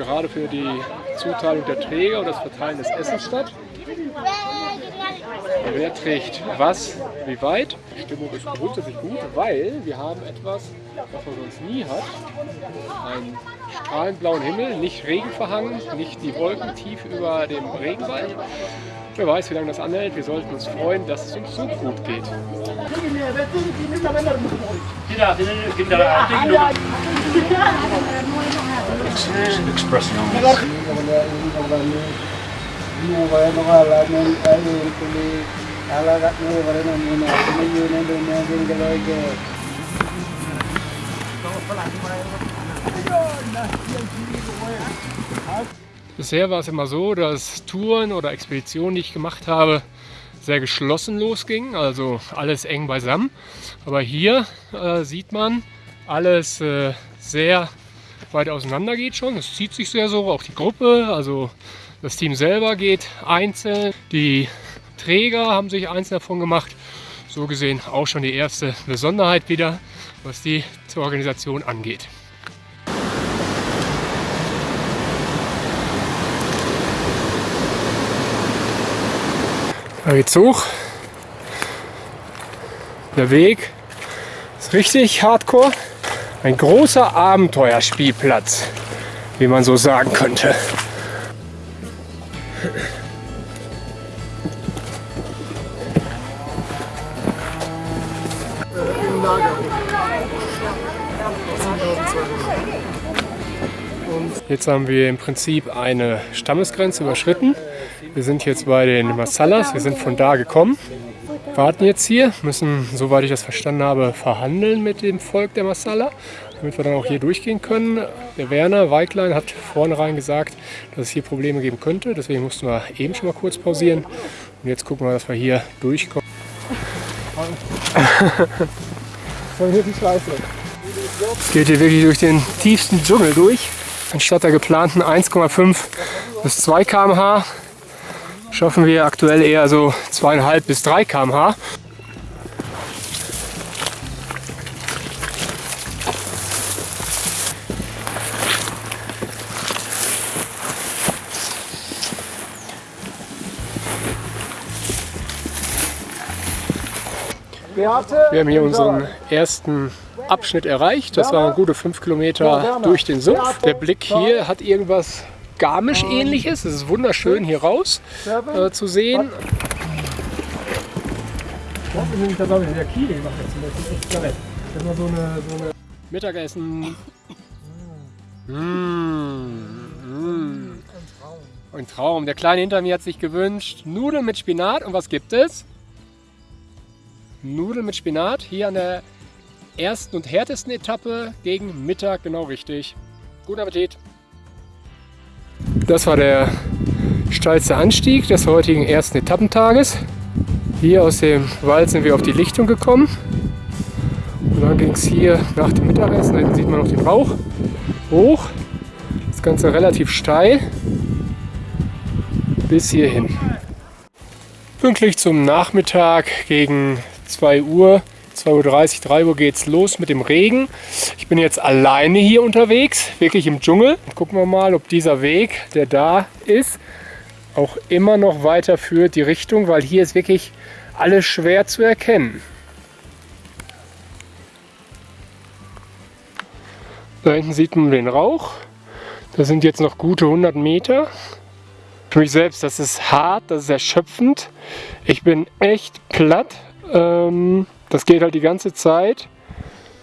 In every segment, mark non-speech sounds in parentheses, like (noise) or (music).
gerade für die Zuteilung der Träger und das Verteilen des Essens statt. Wer trägt was, wie weit? Die Stimmung ist grundsätzlich gut, weil wir haben etwas, was man sonst nie hat. Einen strahlend blauen Himmel, nicht regenverhangen, nicht die Wolken tief über dem Regenwald. Wer weiß, wie lange das anhält. Wir sollten uns freuen, dass es uns so gut geht. expressing on Bisher war es immer so, dass Touren oder Expeditionen, die ich gemacht habe, sehr geschlossen losgingen, also alles eng beisammen. Aber hier äh, sieht man, alles äh, sehr weit auseinander geht schon. Es zieht sich sehr so, auch die Gruppe, also das Team selber geht einzeln. Die Träger haben sich einzeln davon gemacht. So gesehen auch schon die erste Besonderheit wieder, was die zur Organisation angeht. Geht's hoch. Der Weg ist richtig hardcore. Ein großer Abenteuerspielplatz, wie man so sagen könnte. Jetzt haben wir im Prinzip eine Stammesgrenze überschritten. Wir sind jetzt bei den Masalas, wir sind von da gekommen, warten jetzt hier, müssen, soweit ich das verstanden habe, verhandeln mit dem Volk der Masala, damit wir dann auch hier durchgehen können. Der Werner Weiglein hat vornherein gesagt, dass es hier Probleme geben könnte, deswegen mussten wir eben schon mal kurz pausieren. Und jetzt gucken wir, dass wir hier durchkommen. Es (laughs) geht hier wirklich durch den tiefsten Dschungel durch. Anstatt der geplanten 1,5 bis 2 km/h schaffen wir aktuell eher so 2,5 bis 3 km/h. Wir haben hier unseren ersten Abschnitt erreicht. Das waren gute 5 Kilometer durch den Sumpf. Der Blick hier hat irgendwas Garmisch-ähnliches. Es ist wunderschön hier raus äh, zu sehen. Mittagessen. Mmh, mmh. Ein Traum. Der Kleine hinter mir hat sich gewünscht Nudeln mit Spinat. Und was gibt es? Nudeln mit Spinat hier an der ersten und härtesten Etappe gegen Mittag, genau richtig. Guten Appetit! Das war der steilste Anstieg des heutigen ersten Etappentages. Hier aus dem Wald sind wir auf die Lichtung gekommen. Und dann ging es hier nach dem Mittagessen, da sieht man noch den Rauch, hoch. Das Ganze relativ steil bis hierhin. Pünktlich zum Nachmittag gegen 2 Uhr 2.30 Uhr, 3 Uhr geht es los mit dem Regen. Ich bin jetzt alleine hier unterwegs, wirklich im Dschungel. Gucken wir mal, ob dieser Weg, der da ist, auch immer noch weiter führt, die Richtung, weil hier ist wirklich alles schwer zu erkennen. Da hinten sieht man den Rauch. Das sind jetzt noch gute 100 Meter. Für mich selbst, das ist hart, das ist erschöpfend. Ich bin echt platt. Ähm, das geht halt die ganze Zeit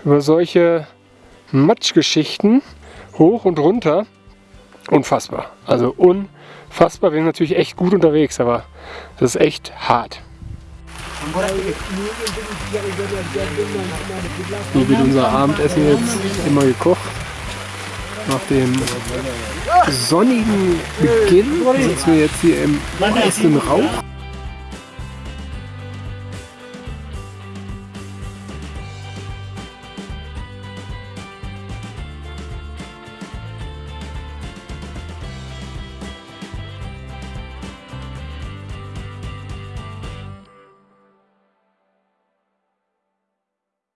über solche Matschgeschichten hoch und runter. Unfassbar. Also unfassbar. Wir sind natürlich echt gut unterwegs, aber das ist echt hart. So wird unser Abendessen jetzt immer gekocht. Nach dem sonnigen Beginn sitzen wir jetzt hier im meisten Rauch.